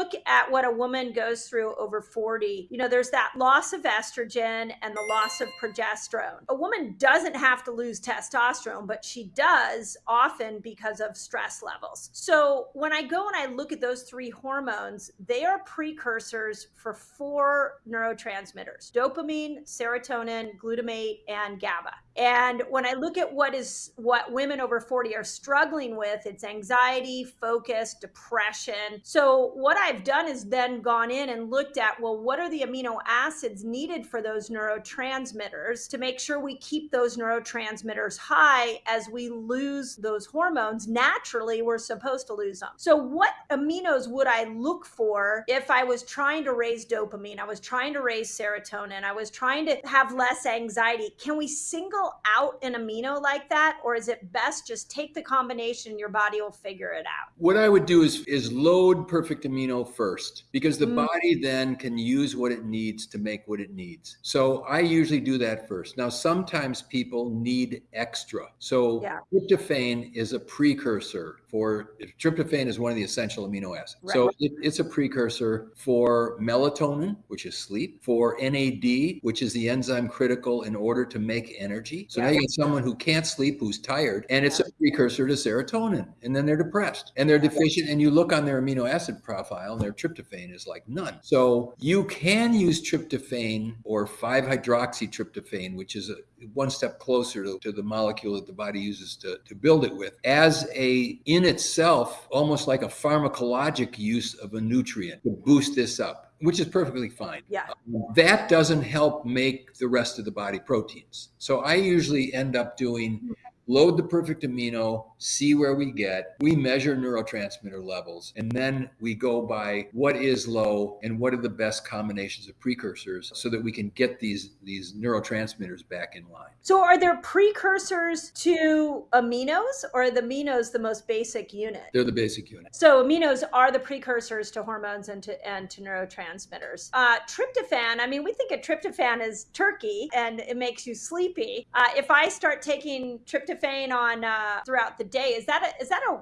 look at what a woman goes through over 40, you know, there's that loss of estrogen and the loss of progesterone. A woman doesn't have to lose testosterone, but she does often because of stress levels. So when I go and I look at those three hormones, they are precursors for four neurotransmitters dopamine, serotonin, glutamate, and GABA. And when I look at what is what women over 40 are struggling with, it's anxiety, focus, depression. So what I've done is then gone in and looked at, well, what are the amino acids needed for those neurotransmitters to make sure we keep those neurotransmitters high as we lose those hormones. Naturally, we're supposed to lose them. So what aminos would I look for if I was trying to raise dopamine? I was trying to raise serotonin. I was trying to have less anxiety. Can we single out an amino like that? Or is it best just take the combination, your body will figure it out? What I would do is, is load perfect amino first because the mm. body then can use what it needs to make what it needs. So I usually do that first. Now, sometimes people need extra. So yeah. tryptophan is a precursor for tryptophan is one of the essential amino acids. Right. So it, it's a precursor for melatonin, which is sleep, for NAD, which is the enzyme critical in order to make energy. So yeah. now you get someone who can't sleep, who's tired, and it's yeah. a precursor to serotonin. And then they're depressed and they're deficient. And you look on their amino acid profile and their tryptophan is like none. So you can use tryptophan or 5-hydroxytryptophan, which is a one step closer to, to the molecule that the body uses to, to build it with, as a in itself, almost like a pharmacologic use of a nutrient to boost this up which is perfectly fine. Yeah. That doesn't help make the rest of the body proteins. So I usually end up doing mm-hmm. load the perfect amino, see where we get. We measure neurotransmitter levels, and then we go by what is low and what are the best combinations of precursors so that we can get these, these neurotransmitters back in line. So are there precursors to aminos or are the aminos the most basic unit? They're the basic unit. So aminos are the precursors to hormones and to, and to neurotransmitters. Uh, tryptophan, I mean, we think of tryptophan as turkey and it makes you sleepy. Uh, if I start taking tryptophan on uh, throughout the day. Is that a, is that a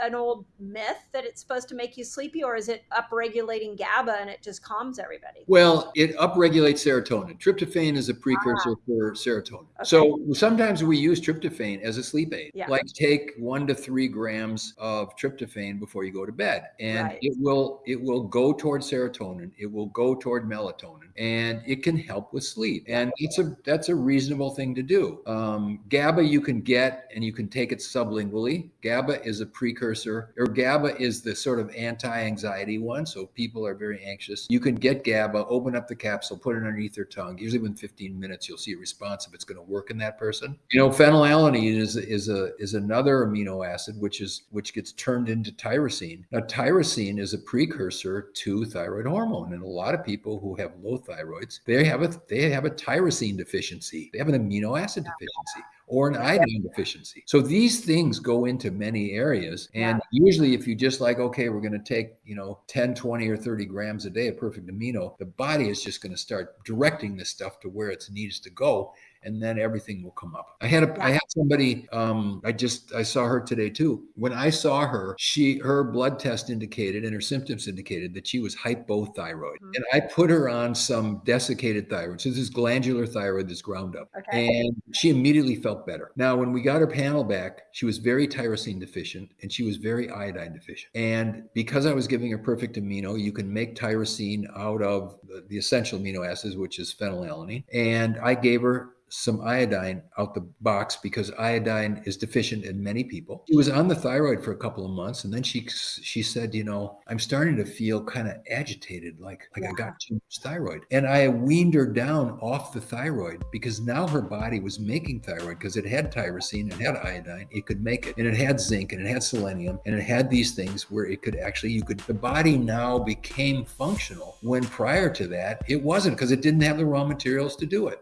an old myth that it's supposed to make you sleepy, or is it upregulating GABA and it just calms everybody? Well, it upregulates serotonin. Tryptophan is a precursor ah. for serotonin. Okay. So sometimes we use tryptophan as a sleep aid. Yeah. Like take one to three grams of tryptophan before you go to bed, and right. it will it will go toward serotonin. It will go toward melatonin, and it can help with sleep. And it's a that's a reasonable thing to do. Um, GABA you can get, and you can take it sublingually. GABA is a precursor, or GABA is the sort of anti-anxiety one. So people are very anxious. You can get GABA, open up the capsule, put it underneath their tongue. Usually within 15 minutes, you'll see a response if it's going to work in that person. You know, phenylalanine is is a is another amino acid which is which gets turned into tyrosine. Now, tyrosine is a precursor to thyroid hormone, and a lot of people who have low thyroids, they have a they have a tyrosine deficiency. They have an amino acid deficiency or an iodine deficiency. So these things go into many areas. And yeah. usually if you just like, okay, we're going to take, you know, 10, 20 or 30 grams a day of perfect amino, the body is just going to start directing this stuff to where it needs to go and then everything will come up. I had a. I had somebody, um, I just, I saw her today too. When I saw her, she, her blood test indicated and her symptoms indicated that she was hypothyroid. Mm-hmm. And I put her on some desiccated thyroid. So this is glandular thyroid that's ground up. Okay. And she immediately felt better. Now, when we got her panel back, she was very tyrosine deficient and she was very iodine deficient. And because I was giving her perfect amino, you can make tyrosine out of the, the essential amino acids, which is phenylalanine. And I gave her some iodine out the box because iodine is deficient in many people. She was on the thyroid for a couple of months and then she she said, you know, I'm starting to feel kind of agitated like like yeah. I got too much thyroid. And I weaned her down off the thyroid because now her body was making thyroid because it had tyrosine, it had iodine, it could make it. And it had zinc and it had selenium and it had these things where it could actually you could the body now became functional when prior to that it wasn't because it didn't have the raw materials to do it.